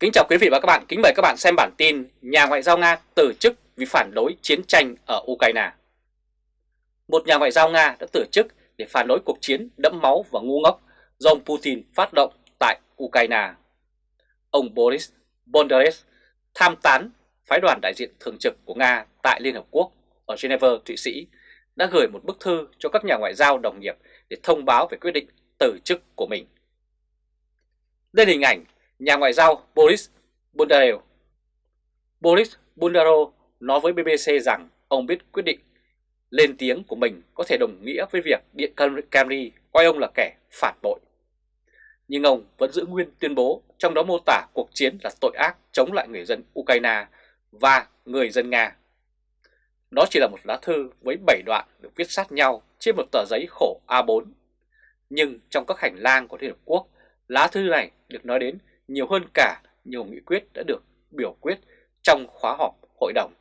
Kính chào quý vị và các bạn, kính mời các bạn xem bản tin Nhà ngoại giao Nga từ chức vì phản đối chiến tranh ở Ukraine Một nhà ngoại giao Nga đã từ chức để phản đối cuộc chiến đẫm máu và ngu ngốc do ông Putin phát động tại Ukraine Ông Boris Bondarev tham tán phái đoàn đại diện thường trực của Nga tại Liên Hợp Quốc ở Geneva, Thụy Sĩ đã gửi một bức thư cho các nhà ngoại giao đồng nghiệp để thông báo về quyết định từ chức của mình. Đây là hình ảnh nhà ngoại giao Boris Bondarev. Boris Bondarev nói với BBC rằng ông biết quyết định lên tiếng của mình có thể đồng nghĩa với việc Điện Camry coi ông là kẻ phản bội. Nhưng ông vẫn giữ nguyên tuyên bố trong đó mô tả cuộc chiến là tội ác chống lại người dân Ukraine và người dân Nga. Đó chỉ là một lá thư với 7 đoạn được viết sát nhau trên một tờ giấy khổ A4. Nhưng trong các hành lang của Liên Hợp Quốc, lá thư này được nói đến nhiều hơn cả nhiều nghị quyết đã được biểu quyết trong khóa họp hội đồng.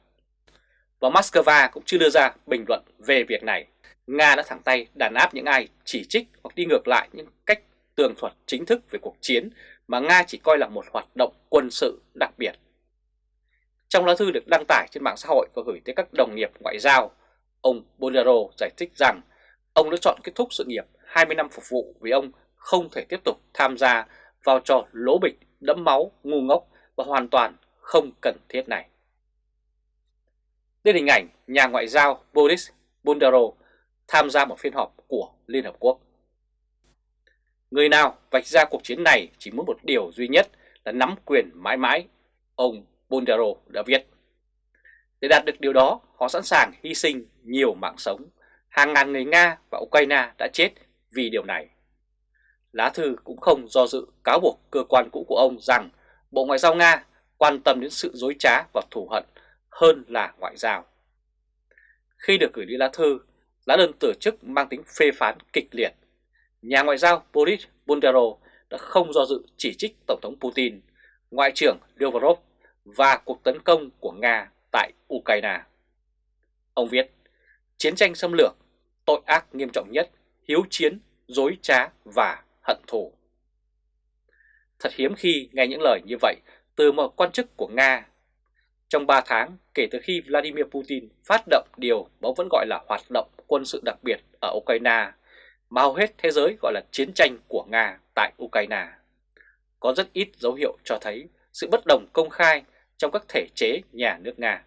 Và Moscow cũng chưa đưa ra bình luận về việc này. Nga đã thẳng tay đàn áp những ai chỉ trích hoặc đi ngược lại những cách tường thuật chính thức về cuộc chiến mà Nga chỉ coi là một hoạt động quân sự đặc biệt. Trong lá thư được đăng tải trên mạng xã hội và gửi tới các đồng nghiệp ngoại giao, ông Bolero giải thích rằng ông đã chọn kết thúc sự nghiệp 20 năm phục vụ vì ông không thể tiếp tục tham gia vào trò lố bịch, đẫm máu, ngu ngốc và hoàn toàn không cần thiết này. Đây là hình ảnh nhà ngoại giao Boris Bondarov tham gia một phiên họp của Liên Hợp Quốc. Người nào vạch ra cuộc chiến này chỉ muốn một điều duy nhất là nắm quyền mãi mãi, ông Bondero đã viết. Để đạt được điều đó, họ sẵn sàng hy sinh nhiều mạng sống. Hàng ngàn người Nga và Ukraine đã chết vì điều này. Lá thư cũng không do dự cáo buộc cơ quan cũ của ông rằng Bộ Ngoại giao Nga quan tâm đến sự dối trá và thù hận hơn là ngoại giao. Khi được gửi đi lá thư, lá đơn từ chức mang tính phê phán kịch liệt. Nhà ngoại giao Boris Bundero đã không do dự chỉ trích Tổng thống Putin, Ngoại trưởng Lavrov và cuộc tấn công của Nga tại Ukraine. Ông viết, chiến tranh xâm lược, tội ác nghiêm trọng nhất, hiếu chiến, dối trá và hận thù. Thật hiếm khi nghe những lời như vậy từ một quan chức của Nga. Trong 3 tháng kể từ khi Vladimir Putin phát động điều mà vẫn gọi là hoạt động quân sự đặc biệt ở Ukraine, mà hầu hết thế giới gọi là chiến tranh của Nga tại Ukraine. Có rất ít dấu hiệu cho thấy sự bất đồng công khai trong các thể chế nhà nước Nga.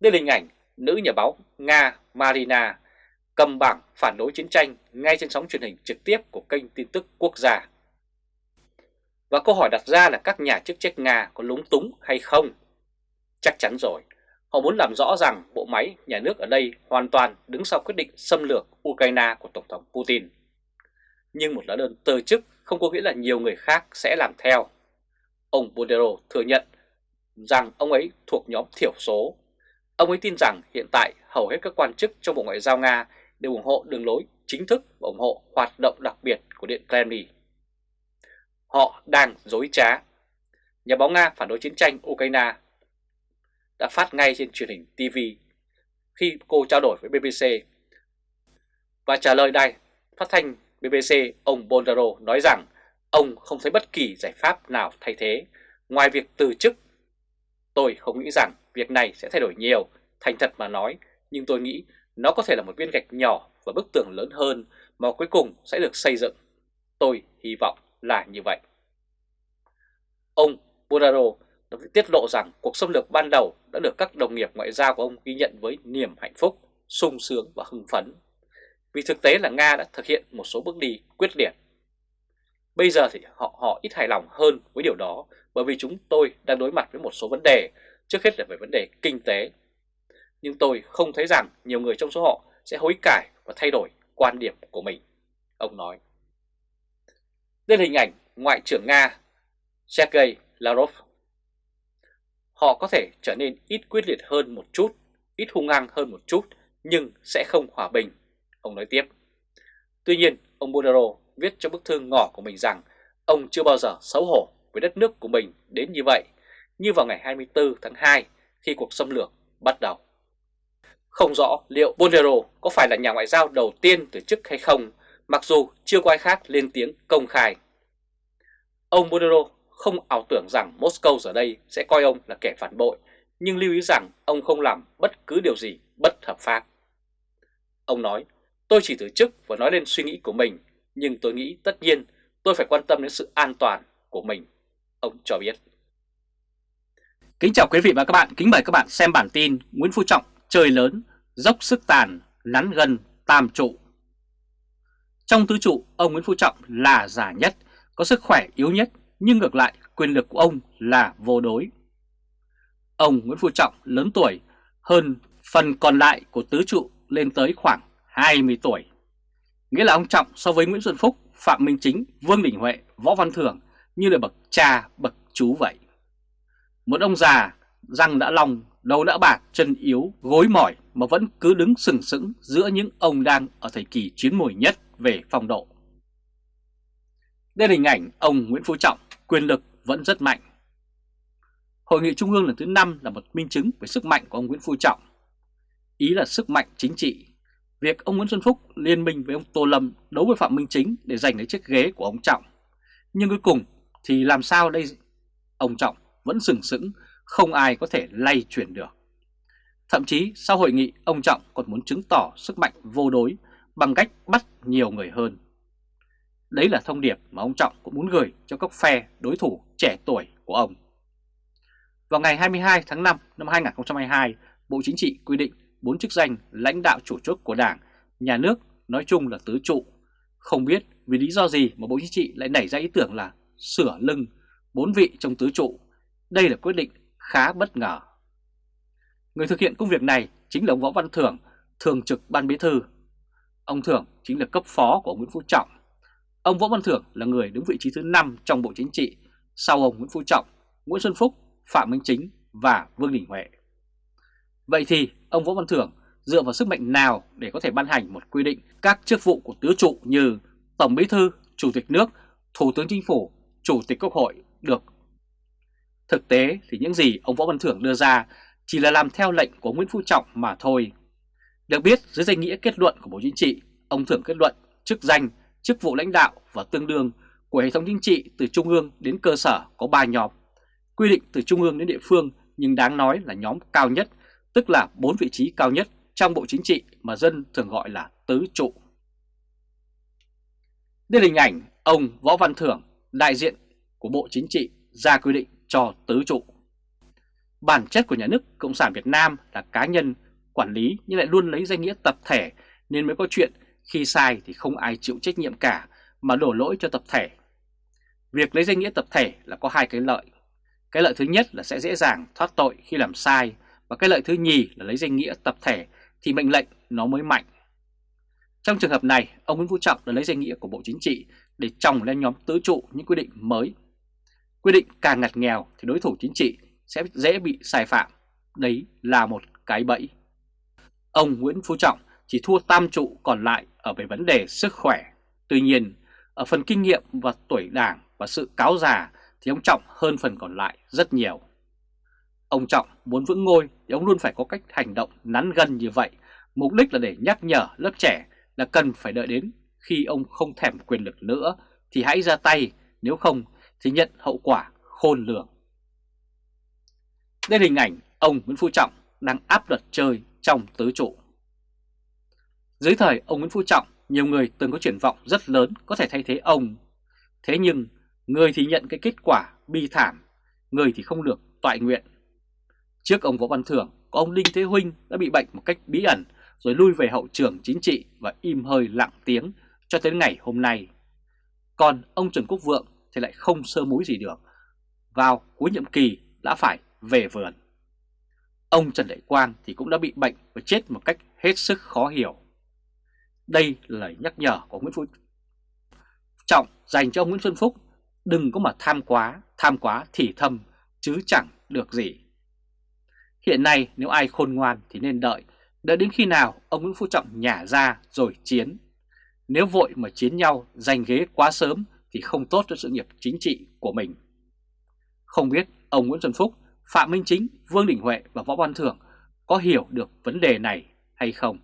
Đây là hình ảnh nữ nhà báo Nga Marina cầm bảng phản đối chiến tranh ngay trên sóng truyền hình trực tiếp của kênh tin tức quốc gia. Và câu hỏi đặt ra là các nhà chức trách Nga có lúng túng hay không? Chắc chắn rồi, họ muốn làm rõ rằng bộ máy nhà nước ở đây hoàn toàn đứng sau quyết định xâm lược Ukraine của Tổng thống Putin. Nhưng một lá đơn từ chức không có nghĩa là nhiều người khác sẽ làm theo. Ông Bodero thừa nhận rằng ông ấy thuộc nhóm thiểu số. Ông ấy tin rằng hiện tại hầu hết các quan chức trong Bộ Ngoại giao Nga đều ủng hộ đường lối chính thức và ủng hộ hoạt động đặc biệt của Điện Kremlin. Họ đang dối trá. Nhà báo Nga phản đối chiến tranh Ukraine đã phát ngay trên truyền hình TV khi cô trao đổi với BBC. Và trả lời đài phát thanh BBC ông Bondaro nói rằng ông không thấy bất kỳ giải pháp nào thay thế ngoài việc từ chức. Tôi không nghĩ rằng việc này sẽ thay đổi nhiều, thành thật mà nói, nhưng tôi nghĩ nó có thể là một viên gạch nhỏ và bức tường lớn hơn mà cuối cùng sẽ được xây dựng. Tôi hy vọng là như vậy. Ông Buraro đã tiết lộ rằng cuộc xâm lược ban đầu đã được các đồng nghiệp ngoại giao của ông ghi nhận với niềm hạnh phúc, sung sướng và hưng phấn. Vì thực tế là Nga đã thực hiện một số bước đi quyết liệt. Bây giờ thì họ họ ít hài lòng hơn với điều đó bởi vì chúng tôi đang đối mặt với một số vấn đề, trước hết là về vấn đề kinh tế nhưng tôi không thấy rằng nhiều người trong số họ sẽ hối cải và thay đổi quan điểm của mình, ông nói. Đây là hình ảnh Ngoại trưởng Nga Sergei Lavrov. Họ có thể trở nên ít quyết liệt hơn một chút, ít hung hăng hơn một chút, nhưng sẽ không hòa bình, ông nói tiếp. Tuy nhiên, ông Bonaro viết trong bức thư ngỏ của mình rằng ông chưa bao giờ xấu hổ với đất nước của mình đến như vậy, như vào ngày 24 tháng 2 khi cuộc xâm lược bắt đầu. Không rõ liệu Bolero có phải là nhà ngoại giao đầu tiên từ chức hay không, mặc dù chưa có ai khác lên tiếng công khai. Ông Bolero không ảo tưởng rằng Moscow giờ đây sẽ coi ông là kẻ phản bội, nhưng lưu ý rằng ông không làm bất cứ điều gì bất hợp pháp. Ông nói, tôi chỉ từ chức và nói lên suy nghĩ của mình, nhưng tôi nghĩ tất nhiên tôi phải quan tâm đến sự an toàn của mình, ông cho biết. Kính chào quý vị và các bạn, kính mời các bạn xem bản tin Nguyễn Phú Trọng chơi lớn, dốc sức tàn, nắn gần tam trụ. Trong tứ trụ, ông Nguyễn Phú Trọng là già nhất, có sức khỏe yếu nhất, nhưng ngược lại quyền lực của ông là vô đối. Ông Nguyễn Phú Trọng lớn tuổi hơn phần còn lại của tứ trụ lên tới khoảng 20 tuổi. Nghĩa là ông Trọng so với Nguyễn Xuân Phúc, Phạm Minh Chính, Vương Đình Huệ, Võ Văn Thưởng như là bậc cha, bậc chú vậy. Một ông già, răng đã long, đầu đã bạc, chân yếu, gối mỏi mà vẫn cứ đứng sừng sững giữa những ông đang ở thời kỳ chiến mùi nhất về phong độ. Đây là hình ảnh ông Nguyễn Phú Trọng, quyền lực vẫn rất mạnh. Hội nghị Trung ương lần thứ 5 là một minh chứng về sức mạnh của ông Nguyễn Phú Trọng. Ý là sức mạnh chính trị. Việc ông Nguyễn Xuân Phúc liên minh với ông Tô Lâm đấu với Phạm Minh Chính để giành lấy chiếc ghế của ông Trọng. Nhưng cuối cùng thì làm sao đây? Ông Trọng vẫn sừng sững, không ai có thể lay chuyển được. Thậm chí sau hội nghị, ông Trọng còn muốn chứng tỏ sức mạnh vô đối bằng cách bắt nhiều người hơn. Đấy là thông điệp mà ông Trọng cũng muốn gửi cho các phe đối thủ trẻ tuổi của ông. Vào ngày 22 tháng 5 năm 2022, Bộ Chính trị quy định bốn chức danh lãnh đạo chủ chốt của Đảng, nhà nước nói chung là tứ trụ. Không biết vì lý do gì mà Bộ Chính trị lại nảy ra ý tưởng là sửa lưng bốn vị trong tứ trụ. Đây là quyết định khá bất ngờ. Người thực hiện công việc này chính là ông Võ Văn Thưởng, thường trực ban bí thư. Ông Thưởng chính là cấp phó của ông Nguyễn Phú Trọng. Ông Võ Văn Thưởng là người đứng vị trí thứ 5 trong Bộ Chính trị, sau ông Nguyễn Phú Trọng, Nguyễn Xuân Phúc, Phạm Minh Chính và Vương Đình Huệ. Vậy thì ông Võ Văn Thưởng dựa vào sức mạnh nào để có thể ban hành một quy định các chức vụ của tứ trụ như Tổng Bí thư, Chủ tịch nước, Thủ tướng Chính phủ, Chủ tịch Quốc hội được. Thực tế thì những gì ông Võ Văn Thưởng đưa ra chỉ là làm theo lệnh của Nguyễn Phú Trọng mà thôi. Được biết dưới danh nghĩa kết luận của Bộ Chính trị, ông Thưởng kết luận chức danh, chức vụ lãnh đạo và tương đương của hệ thống chính trị từ trung ương đến cơ sở có 3 nhóm. Quy định từ trung ương đến địa phương nhưng đáng nói là nhóm cao nhất, tức là 4 vị trí cao nhất trong Bộ Chính trị mà dân thường gọi là tứ trụ. Đây là hình ảnh ông Võ Văn Thưởng, đại diện của Bộ Chính trị ra quy định cho tứ trụ. Bản chất của nhà nước Cộng sản Việt Nam là cá nhân quản lý nhưng lại luôn lấy danh nghĩa tập thể nên mới có chuyện khi sai thì không ai chịu trách nhiệm cả mà đổ lỗi cho tập thể. Việc lấy danh nghĩa tập thể là có hai cái lợi. Cái lợi thứ nhất là sẽ dễ dàng thoát tội khi làm sai và cái lợi thứ nhì là lấy danh nghĩa tập thể thì mệnh lệnh nó mới mạnh. Trong trường hợp này, ông Nguyễn Phú Trọng đã lấy danh nghĩa của Bộ Chính trị để trồng lên nhóm tứ trụ những quy định mới. Quy định càng ngặt nghèo thì đối thủ chính trị sẽ dễ bị sai phạm. Đấy là một cái bẫy. Ông Nguyễn Phú Trọng chỉ thua tam trụ còn lại ở về vấn đề sức khỏe. Tuy nhiên, ở phần kinh nghiệm và tuổi đảng và sự cáo già thì ông Trọng hơn phần còn lại rất nhiều. Ông Trọng muốn vững ngôi thì ông luôn phải có cách hành động nắn gân như vậy, mục đích là để nhắc nhở lớp trẻ là cần phải đợi đến khi ông không thèm quyền lực nữa thì hãy ra tay, nếu không thì nhận hậu quả khôn lường. Đây là hình ảnh ông Nguyễn Phú Trọng đang áp đặt chơi trong tứ trụ. Dưới thời ông Nguyễn Phú Trọng, nhiều người từng có triển vọng rất lớn có thể thay thế ông. Thế nhưng, người thì nhận cái kết quả bi thảm, người thì không được toại nguyện. Trước ông Võ Văn Thưởng, có ông Đinh Thế Huynh đã bị bệnh một cách bí ẩn rồi lui về hậu trường chính trị và im hơi lặng tiếng cho tới ngày hôm nay. Còn ông Trần Quốc Vượng thì lại không sơ múi gì được. Vào cuối nhiệm kỳ đã phải về vườn. Ông Trần Đại Quang thì cũng đã bị bệnh và chết một cách hết sức khó hiểu. Đây là lời nhắc nhở của Nguyễn Phú Trọng dành cho ông Nguyễn Xuân Phúc đừng có mà tham quá, tham quá thì thâm chứ chẳng được gì. Hiện nay nếu ai khôn ngoan thì nên đợi, đợi đến khi nào ông Nguyễn Phú Trọng nhả ra rồi chiến. Nếu vội mà chiến nhau giành ghế quá sớm thì không tốt cho sự nghiệp chính trị của mình. Không biết ông Nguyễn Xuân Phúc, Phạm Minh Chính, Vương Đình Huệ và Võ Văn Thưởng có hiểu được vấn đề này hay không?